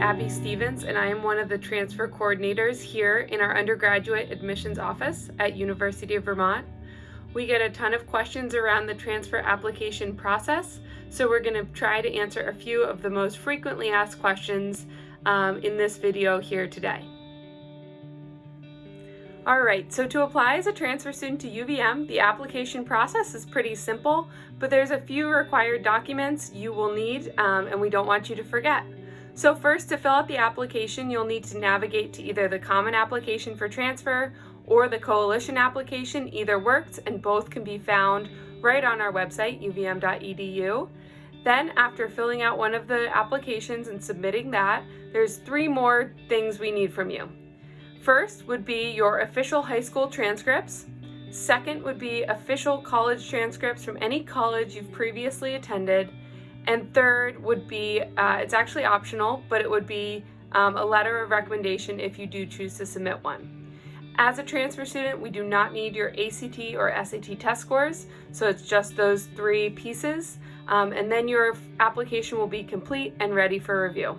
Abby Stevens and I am one of the transfer coordinators here in our undergraduate admissions office at University of Vermont. We get a ton of questions around the transfer application process, so we're going to try to answer a few of the most frequently asked questions um, in this video here today. Alright, so to apply as a transfer student to UVM, the application process is pretty simple, but there's a few required documents you will need um, and we don't want you to forget. So first, to fill out the application, you'll need to navigate to either the Common Application for Transfer or the Coalition application. Either works and both can be found right on our website, uvm.edu. Then after filling out one of the applications and submitting that, there's three more things we need from you. First would be your official high school transcripts. Second would be official college transcripts from any college you've previously attended. And third would be, uh, it's actually optional, but it would be um, a letter of recommendation if you do choose to submit one. As a transfer student, we do not need your ACT or SAT test scores, so it's just those three pieces, um, and then your application will be complete and ready for review.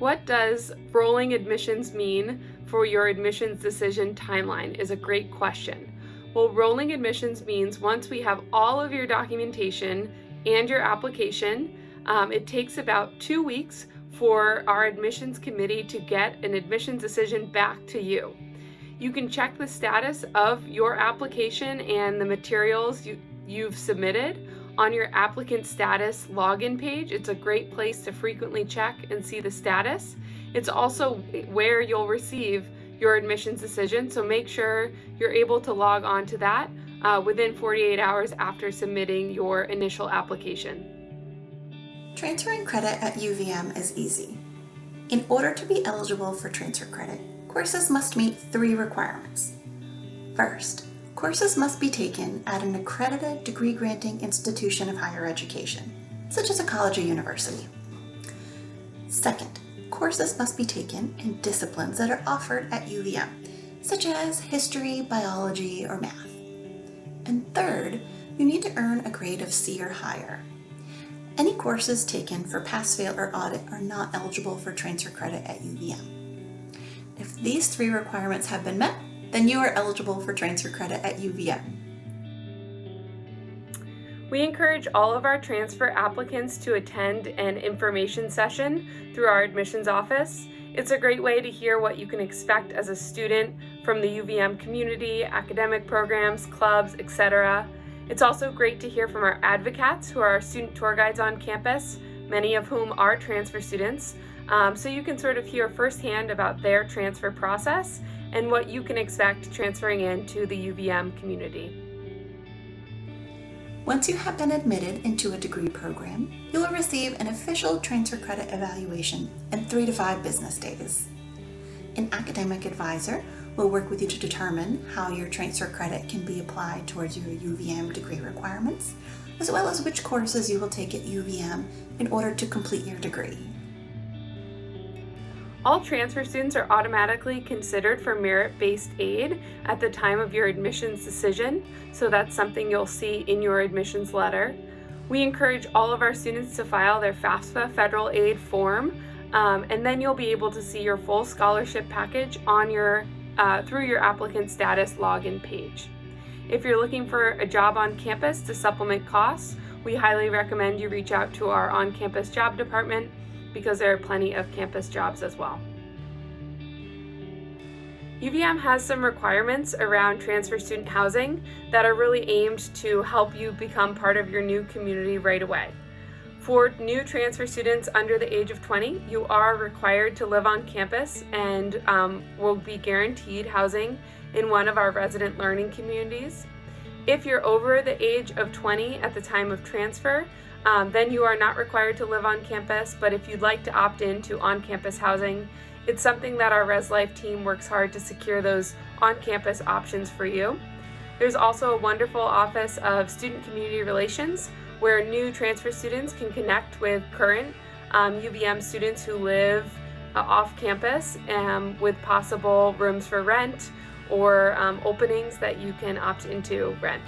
What does rolling admissions mean for your admissions decision timeline is a great question. Well, rolling admissions means once we have all of your documentation and your application, um, it takes about two weeks for our admissions committee to get an admissions decision back to you. You can check the status of your application and the materials you, you've submitted on your applicant status login page. It's a great place to frequently check and see the status. It's also where you'll receive your admissions decision, so make sure you're able to log on to that uh, within 48 hours after submitting your initial application. Transferring credit at UVM is easy. In order to be eligible for transfer credit, courses must meet three requirements. First, Courses must be taken at an accredited degree-granting institution of higher education, such as a college or university. Second, courses must be taken in disciplines that are offered at UVM, such as history, biology, or math. And third, you need to earn a grade of C or higher. Any courses taken for pass, fail, or audit are not eligible for transfer credit at UVM. If these three requirements have been met, then you are eligible for transfer credit at UVM. We encourage all of our transfer applicants to attend an information session through our admissions office. It's a great way to hear what you can expect as a student from the UVM community, academic programs, clubs, etc. It's also great to hear from our advocates who are our student tour guides on campus, many of whom are transfer students. Um, so you can sort of hear firsthand about their transfer process and what you can expect transferring into the UVM community. Once you have been admitted into a degree program, you will receive an official transfer credit evaluation in three to five business days. An academic advisor will work with you to determine how your transfer credit can be applied towards your UVM degree requirements, as well as which courses you will take at UVM in order to complete your degree. All transfer students are automatically considered for merit-based aid at the time of your admissions decision, so that's something you'll see in your admissions letter. We encourage all of our students to file their FAFSA federal aid form, um, and then you'll be able to see your full scholarship package on your uh, through your applicant status login page. If you're looking for a job on campus to supplement costs, we highly recommend you reach out to our on-campus job department because there are plenty of campus jobs as well. UVM has some requirements around transfer student housing that are really aimed to help you become part of your new community right away. For new transfer students under the age of 20, you are required to live on campus and um, will be guaranteed housing in one of our resident learning communities. If you're over the age of 20 at the time of transfer, um, then you are not required to live on campus, but if you'd like to opt in to on-campus housing, it's something that our Res Life team works hard to secure those on-campus options for you. There's also a wonderful Office of Student Community Relations where new transfer students can connect with current um, UVM students who live uh, off campus um, with possible rooms for rent or um, openings that you can opt into rent.